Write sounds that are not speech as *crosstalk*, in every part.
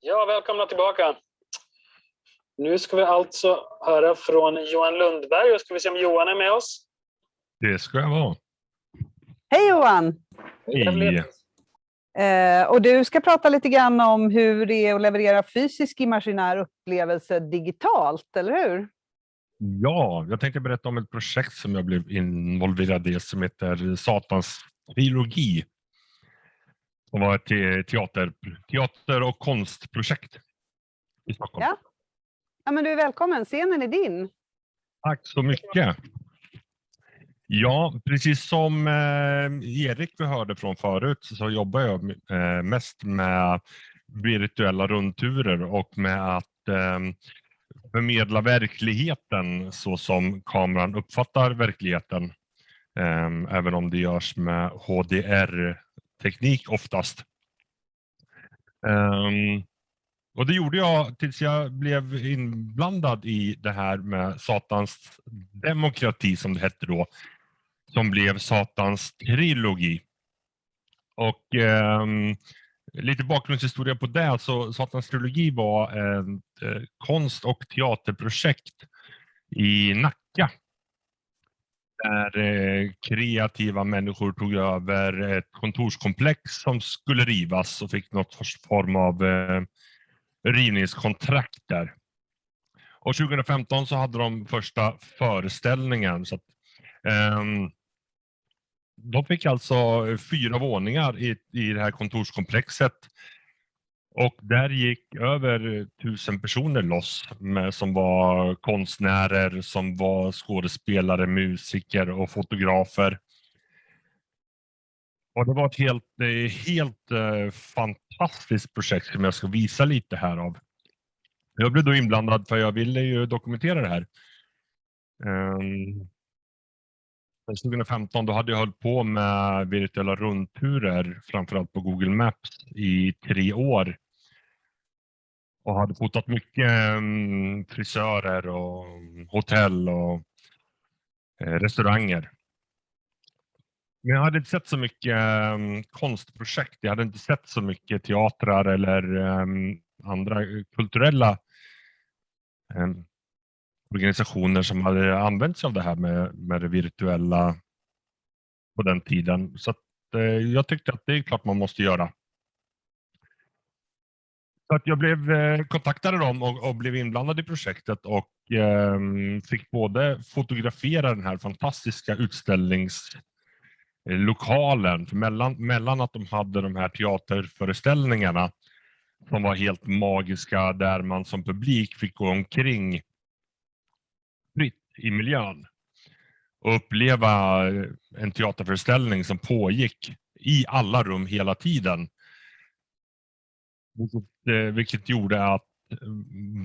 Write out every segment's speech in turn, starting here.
Ja, välkomna tillbaka. Nu ska vi alltså höra från Johan Lundberg och ska vi se om Johan är med oss. Det ska jag vara. Hej Johan! Hej! Eh, och du ska prata lite grann om hur det är att leverera fysisk imaginär upplevelse digitalt, eller hur? Ja, jag tänkte berätta om ett projekt som jag blev involverad i som heter Satans trilogi. Det var ett teater, teater och konstprojekt i Stockholm. Ja. ja, men du är välkommen. Scenen är din. Tack så mycket. Ja, precis som eh, Erik vi hörde från förut så jobbar jag eh, mest med virtuella rundturer och med att eh, förmedla verkligheten så som kameran uppfattar verkligheten. Även om det görs med teknik oftast. Ehm, och det gjorde jag tills jag blev inblandad i det här med Satans demokrati som det hette då som blev Satans trilogi. Och um, lite bakgrundshistoria på det, så Satans trilogi var ett eh, konst och teaterprojekt i Nacka. Där eh, kreativa människor tog över ett kontorskomplex som skulle rivas och fick något form av eh, rivningskontrakt där. Och 2015 så hade de första föreställningen. Så att, eh, de fick alltså fyra våningar i, i det här kontorskomplexet. Och där gick över tusen personer loss med, som var konstnärer, som var skådespelare, musiker och fotografer. Och det var ett helt, eh, helt eh, fantastiskt projekt som jag ska visa lite här av. Jag blev då inblandad för jag ville ju dokumentera det här. Ehm, um, 2015 då hade jag hållit på med virtuella rundturer, framförallt på Google Maps, i tre år. Och hade fotat mycket mm, frisörer och hotell och eh, restauranger. Men jag hade inte sett så mycket mm, konstprojekt. Jag hade inte sett så mycket teatrar eller mm, andra kulturella organisationer som hade använt sig av det här med, med det virtuella på den tiden. Så att, eh, jag tyckte att det är klart man måste göra. Så att jag blev eh, kontaktade dem och, och, blev inblandad i projektet och eh, fick både fotografera den här fantastiska utställningslokalen. För mellan, mellan att de hade de här teaterföreställningarna som var helt magiska där man som publik fick gå omkring fritt i miljön och uppleva en teaterföreställning som pågick i alla rum hela tiden. Vilket, vilket gjorde att eh,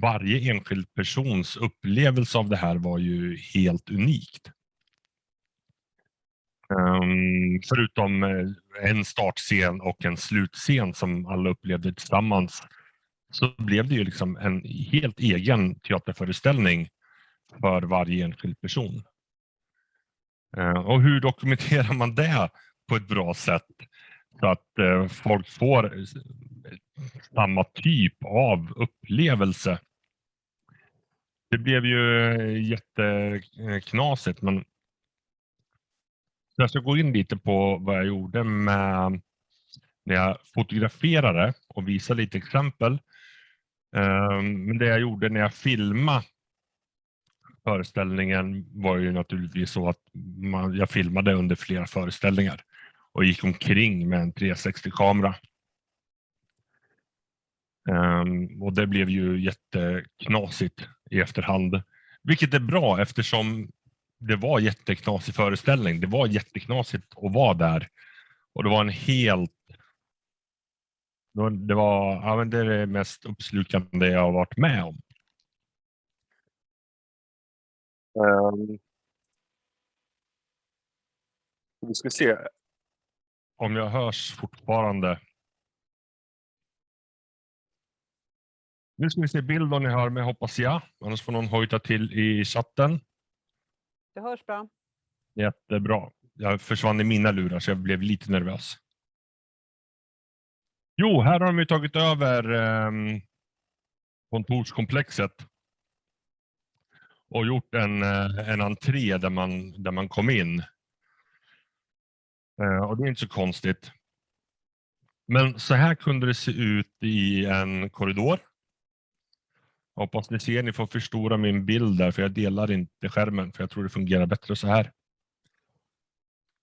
varje enskild persons upplevelse av det här var ju helt unikt. Um, förutom eh, en startscen och en slutscen som alla upplevde tillsammans så blev det ju liksom en helt egen teaterföreställning för varje enskild person. Uh, och hur dokumenterar man det på ett bra sätt så att uh, folk får samma typ av upplevelse? Det blev ju eh, jätteknasigt men jag ska gå in lite på vad jag gjorde med när jag fotograferade och visa lite exempel. Ehm, men det jag gjorde när jag filmade föreställningen var ju naturligtvis så att man, jag filmade under flera föreställningar och gick omkring med en 360-kamera. Ehm, och det blev ju jätteknasigt i efterhand, vilket är bra eftersom det var jätteknasig föreställning. Det var jätteknasigt att vara där och det var en helt det var ja, det, det mest uppslukande jag har varit med om. Um, vi ska se om jag hörs fortfarande. Nu ska vi se bild om ni hör mig hoppas jag. Annars får någon hojta till i chatten. Det hörs bra. Jättebra. Jag försvann i mina lurar så jag blev lite nervös. Jo, här har de ju tagit över eh, kontorskomplexet och gjort en, eh, en entré där man, där man kom in. Eh, och det är inte så konstigt. Men så här kunde det se ut i en korridor. Hoppas ni ser, ni får förstora min bild där för jag delar inte skärmen för jag tror det fungerar bättre så här.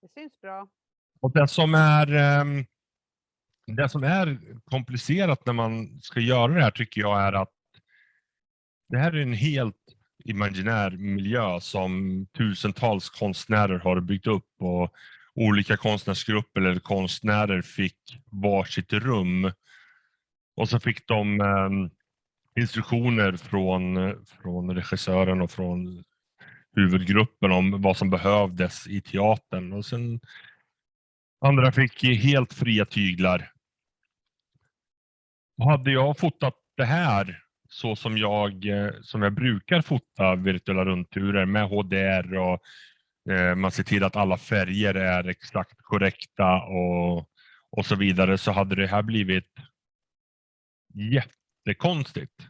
Det syns bra. Och det som är ehm, det som är komplicerat när man ska göra det här tycker jag är att det här är en helt imaginär miljö som tusentals konstnärer har byggt upp och olika konstnärsgrupper eller konstnärer fick varsitt rum. Och så fick de eh, instruktioner från, från regissören och från huvudgruppen om vad som behövdes i teatern. Och sen andra fick helt fria tyglar. Hade jag fotat det här så som jag, som jag brukar fota virtuella rundturer med HDR och eh, man ser till att alla färger är exakt korrekta och, och så vidare så hade det här blivit jättekonstigt.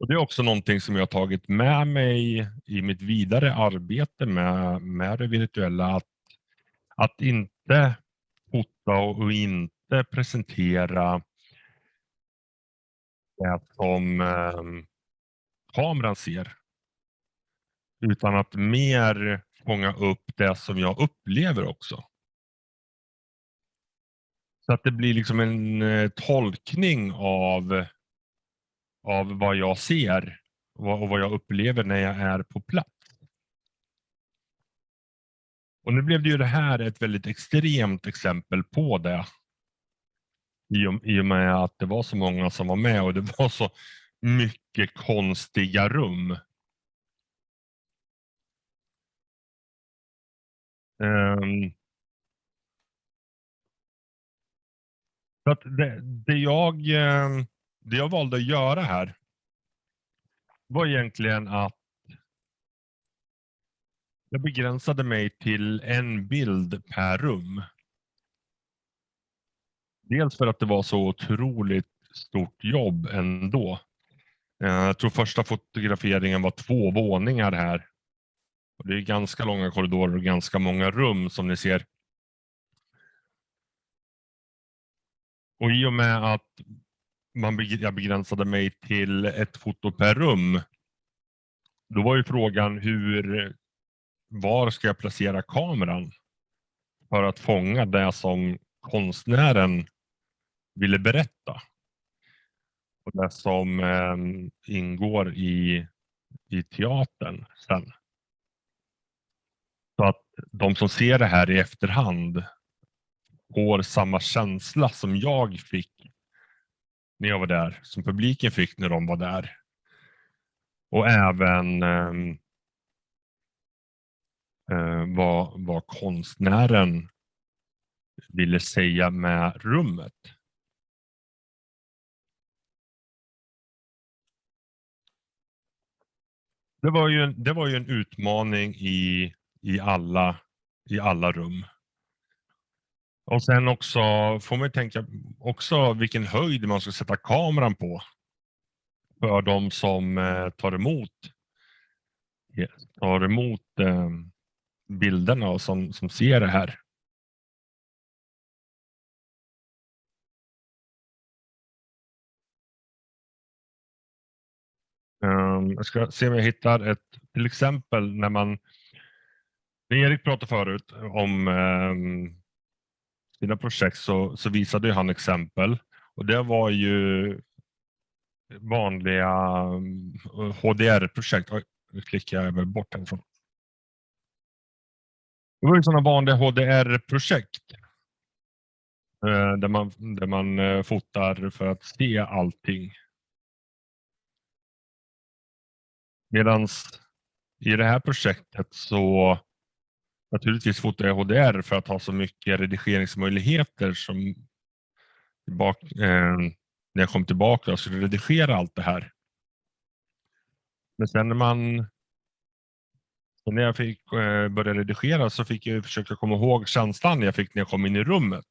Och Det är också någonting som jag har tagit med mig i mitt vidare arbete med, med det virtuella. Att, att inte fota och inte presentera det som eh, kameran ser. Utan att mer fånga upp det som jag upplever också. Så att det blir liksom en eh, tolkning av, av vad jag ser och vad jag upplever när jag är på plats. Och nu blev det ju det här ett väldigt extremt exempel på det i och, i och med att det var så många som var med och det var så mycket konstiga rum. Um, så att det, det, jag, eh, det jag valde att göra här var egentligen att jag begränsade mig till en bild per rum. Dels för att det var så otroligt stort jobb ändå. Eh, jag tror första fotograferingen var två våningar här. Och det är ganska långa korridorer och ganska många rum som ni ser. Och i och med att man, jag begränsade mig till ett foto per rum, då var ju frågan hur, var ska jag placera kameran för att fånga det som konstnären ville berätta. Och det som eh, ingår i, i teatern sen. Så att de som ser det här i efterhand får samma känsla som jag fick när jag var där, som publiken fick när de var där. Och även ehm, eh, vad, vad konstnären ville säga med rummet. Det var ju en, det var ju en utmaning i, i, alla, i alla rum. Och sen också får man tänka också vilken höjd man ska sätta kameran på. För de som eh, tar emot, eh, tar emot eh, bilderna och som, som ser det här. Ehm, jag ska se om jag hittar ett till exempel när man Erik pratade förut om ehm, sina projekt så, så visade han exempel och det var ju vanliga eh, HDR-projekt. Nu klickar jag väl bort härifrån. Det var ju sådana vanliga HDR-projekt eh, där man, där man eh, fotar för att se allting. Medan i det här projektet så naturligtvis fotar jag HDR för att ha så mycket redigeringsmöjligheter som bak, eh, när jag kom tillbaka och skulle redigera allt det här. Men sen när man när jag fick eh, börja redigera så fick jag försöka komma ihåg känslan jag fick när jag kom in i rummet.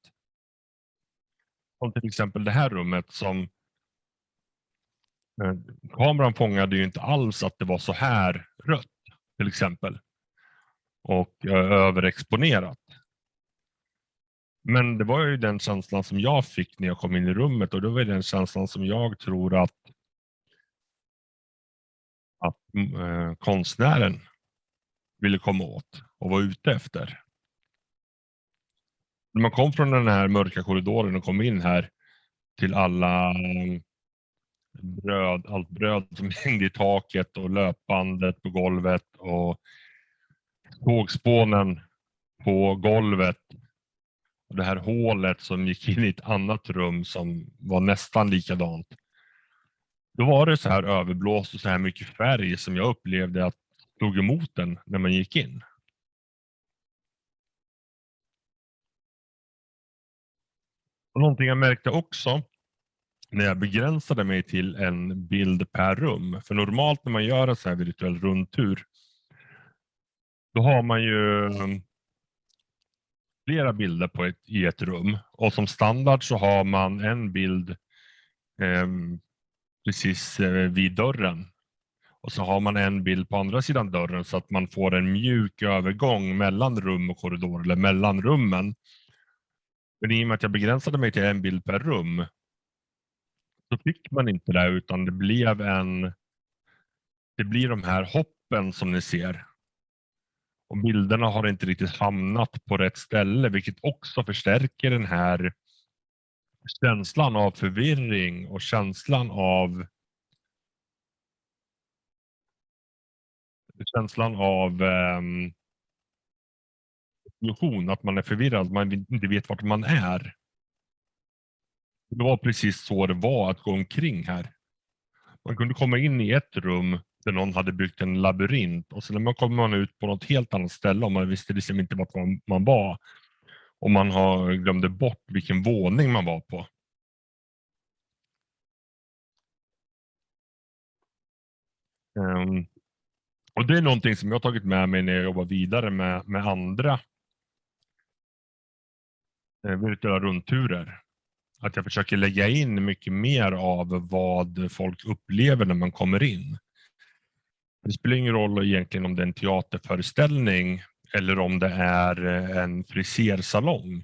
Som till exempel det här rummet som eh, kameran fångade ju inte alls att det var så här rött till exempel. Och eh, överexponerat. Men det var ju den känslan som jag fick när jag kom in i rummet och det var den känslan som jag tror att, att mm, eh, konstnären ville komma åt och var ute efter. När man kom från den här mörka korridoren och kom in här till alla bröd, allt bröd som *laughs* hängde i taket och löpbandet på golvet och tågspånen på golvet. Och det här hålet som gick in i ett annat rum som var nästan likadant. Då var det så här överblåst och så här mycket färg som jag upplevde att tog emot den när man gick in. Och någonting jag märkte också när jag begränsade mig till en bild per rum. För normalt när man gör en så här virtuell rundtur då har man ju um, flera bilder på ett, i ett rum och som standard så har man en bild eh, precis eh, vid dörren och så har man en bild på andra sidan dörren så att man får en mjuk övergång mellan rum och korridor eller mellan rummen. Men i och med att jag begränsade mig till en bild per rum så fick man inte det utan det blev en det blir de här hoppen som ni ser. Och bilderna har inte riktigt hamnat på rätt ställe vilket också förstärker den här känslan av förvirring och känslan av känslan av um, illusion, att man är förvirrad, man inte vet vart man är. Det var precis så det var att gå omkring här. Man kunde komma in i ett rum där någon hade byggt en labyrint och sen kommer man ut på något helt annat ställe och man visste liksom inte vart man, man var. Och man har glömde bort vilken våning man var på. Um, och Det är någonting som jag har tagit med mig när jag jobbar vidare med, med andra eh, virtuella rundturer. Att jag försöker lägga in mycket mer av vad folk upplever när man kommer in. Det spelar ingen roll egentligen om det är en teaterföreställning eller om det är eh, en frisersalong.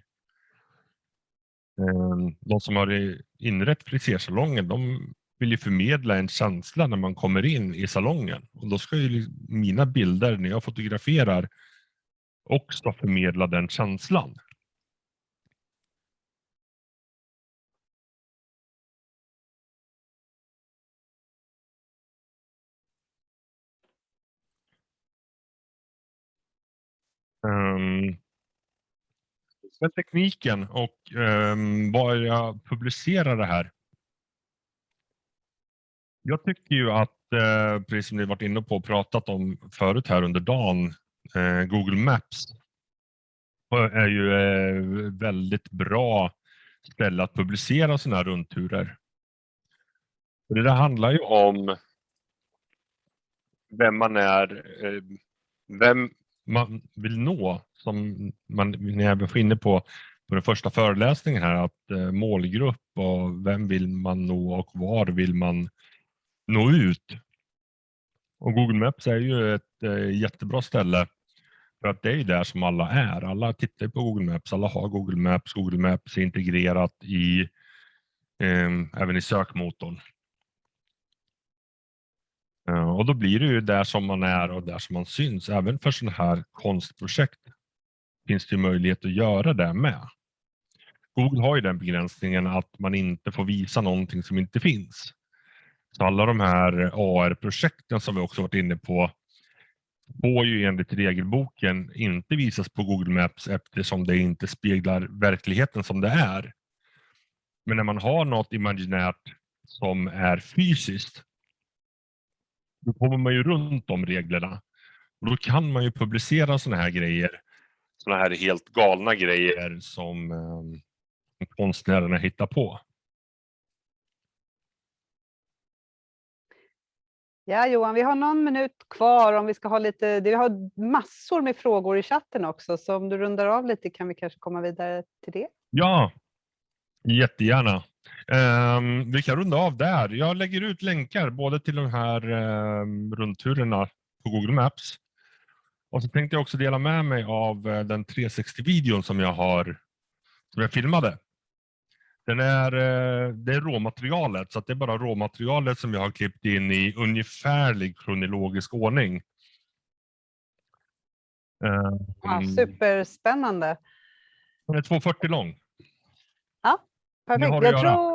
Ehm, de som har inrett frisersalongen, de vill ju förmedla en känsla när man kommer in i salongen. Och då ska ju mina bilder när jag fotograferar också förmedla den känslan. Um, med tekniken och ehm, um, var jag publicerar det här. Jag tycker ju att, eh, precis som ni varit inne på och pratat om förut här under dagen, eh, Google Maps är ju eh, väldigt bra ställe att publicera sådana här rundturer. det där handlar ju om vem man är, eh, vem man vill nå, som man, ni även var inne på, på den första föreläsningen här, att eh, målgrupp och vem vill man nå och var vill man nå ut. Och Google Maps är ju ett eh, jättebra ställe för att det är där som alla är. Alla tittar på Google Maps, alla har Google Maps. Google Maps är integrerat i eh, även i sökmotorn. Eh, och då blir det ju där som man är och där som man syns. Även för sådana här konstprojekt finns det möjlighet att göra det med. Google har ju den begränsningen att man inte får visa någonting som inte finns. Så alla de här AR-projekten som vi också varit inne på får ju enligt regelboken inte visas på Google Maps eftersom det inte speglar verkligheten som det är. Men när man har något imaginärt som är fysiskt, då kommer man ju runt de reglerna. Och då kan man ju publicera sådana här grejer, sådana här helt galna grejer som eh, konstnärerna hittar på. Ja, Johan, vi har någon minut kvar om vi ska ha lite, vi har massor med frågor i chatten också, så om du rundar av lite kan vi kanske komma vidare till det. Ja, Jättegärna. Um, vi kan runda av där. Jag lägger ut länkar både till de här um, rundturerna på Google Maps. Och så tänkte jag också dela med mig av uh, den 360-videon som jag har som jag filmade. Den är, uh, det är råmaterialet, så det är bara råmaterialet som jag har klippt in i ungefärlig kronologisk ordning. Ja, superspännande. Den är 2,40 lång. Perfekt. har du Jag tror,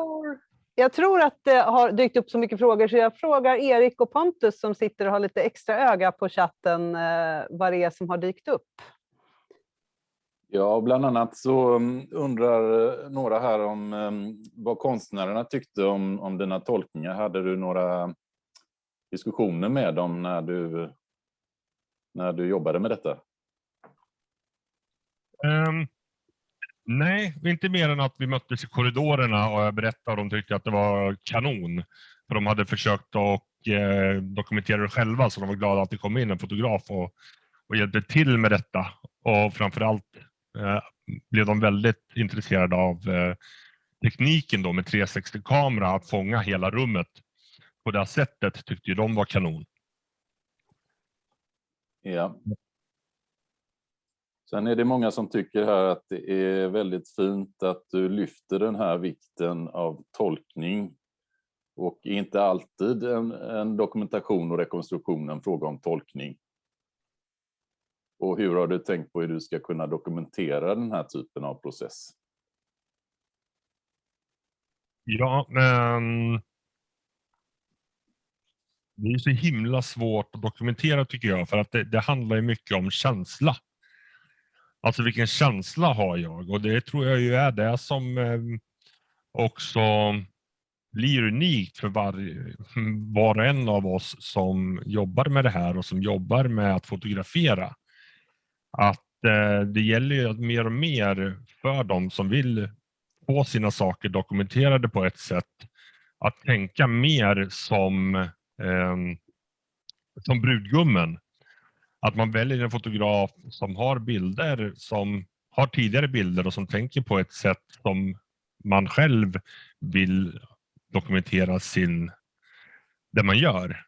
jag tror att det har dykt upp så mycket frågor så jag frågar Erik och Pontus som sitter och har lite extra öga på chatten eh, vad det är som har dykt upp. Ja, bland annat så mm, undrar eh, några här om mm, vad konstnärerna tyckte om, om dina tolkningar. Hade du några diskussioner med dem när du, när du jobbade med detta? Ehm, nej, inte mer än att vi möttes i korridorerna och jag berättade och de tyckte att det var kanon. För de hade försökt att eh, dokumentera det själva så de var glada att det kom in en fotograf och, och hjälpte till med detta. Och framförallt eh, blev de väldigt intresserade av eh, tekniken då med 360-kamera att fånga hela rummet. På det sättet tyckte ju de var kanon. Ja. Sen är det många som tycker här att det är väldigt fint att du lyfter den här vikten av tolkning och inte alltid en, en dokumentation och rekonstruktion en fråga om tolkning. Och hur har du tänkt på hur du ska kunna dokumentera den här typen av process? Ja, men det är så himla svårt att dokumentera tycker jag, för att det, det handlar ju mycket om känsla. Alltså vilken känsla har jag? Och det tror jag ju är det som ehm, också blir unikt för var, var och en av oss som jobbar med det här och som jobbar med att fotografera. Att eh, det gäller ju att mer och mer för dem som vill få sina saker dokumenterade på ett sätt att tänka mer som, ehm, som brudgummen. Att man väljer en fotograf som har bilder som har tidigare bilder och som tänker på ett sätt som man själv vill dokumentera sin, det man gör.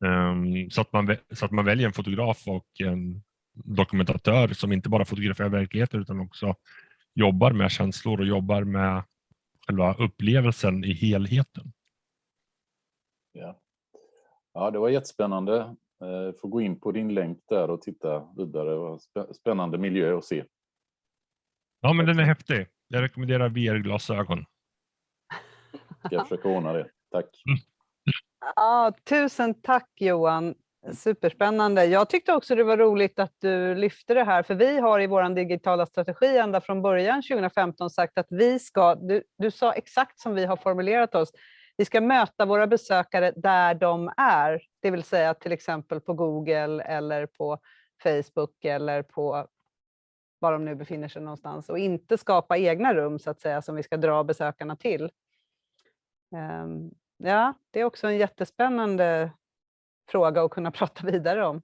Um, så, att man, så att man väljer en fotograf och en dokumentatör som inte bara fotograferar verkligheten utan också jobbar med känslor och jobbar med själva upplevelsen i helheten. Ja, ja det var jättespännande. Eh, Får gå in på din länk där och titta vidare. Det var spä- Spännande miljö att se. Ja, men den är häftig. Jag rekommenderar VR-glasögon. Jag försöka ordna det. Tack. Ja, tusen tack Johan. Superspännande. Jag tyckte också det var roligt att du lyfte det här, för vi har i vår digitala strategi ända från början 2015 sagt att vi ska, du, du sa exakt som vi har formulerat oss, vi ska möta våra besökare där de är, det vill säga till exempel på Google eller på Facebook eller på var de nu befinner sig någonstans och inte skapa egna rum så att säga som vi ska dra besökarna till. Ehm, ja, det är också en jättespännande fråga att kunna *laughs* prata vidare om.